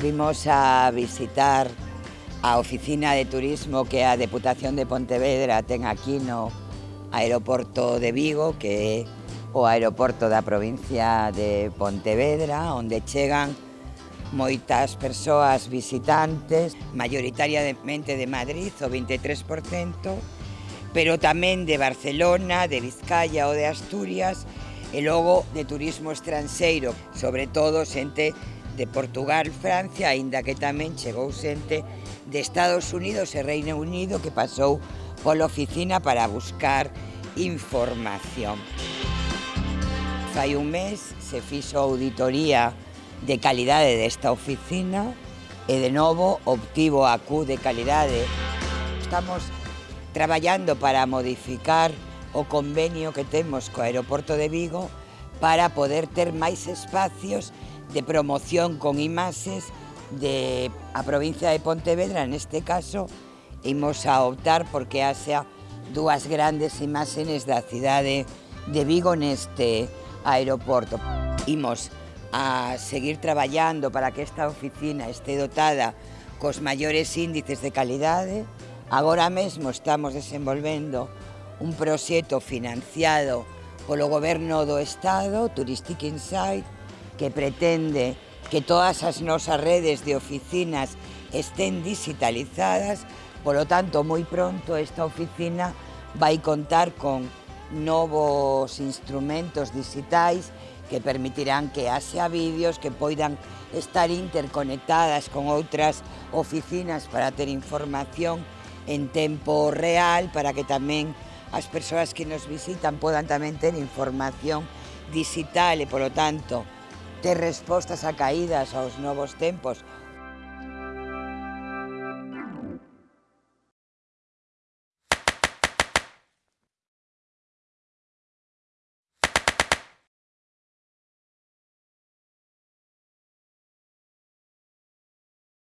Vimos a visitar a Oficina de Turismo que a Deputación de Pontevedra ten aquí no aeroporto de Vigo, que é o aeroporto da provincia de Pontevedra, onde chegan moitas persoas visitantes, maioritariamente de Madrid, o 23%, pero tamén de Barcelona, de Vizcaya ou de Asturias, e logo de turismo estranxeiro, sobre todo xente de Portugal, Francia, aínda que tamén chegou xente de Estados Unidos e Reino Unido que pasou pola oficina para buscar información. Fai un mes se fixo auditoría de calidade desta oficina e de novo obtivo a Q de calidade. Estamos traballando para modificar o convenio que temos co aeroporto de Vigo para poder ter máis espacios de promoción con imaxes de a provincia de Pontevedra, neste caso, imos a optar porque haxa dúas grandes imaxes da cidade de Vigo neste aeroporto. Imos a seguir traballando para que esta oficina este dotada cos maiores índices de calidade. Agora mesmo estamos desenvolvendo un proxecto financiado polo Goberno do Estado, Touristic Insight, que pretende que todas as nosas redes de oficinas estén digitalizadas, polo tanto, moi pronto esta oficina vai contar con novos instrumentos digitais que permitirán que haxa vídeos que poidan estar interconectadas con outras oficinas para ter información en tempo real para que tamén as persoas que nos visitan podan tamén ter información digital e, polo tanto, ter respostas a caídas aos novos tempos.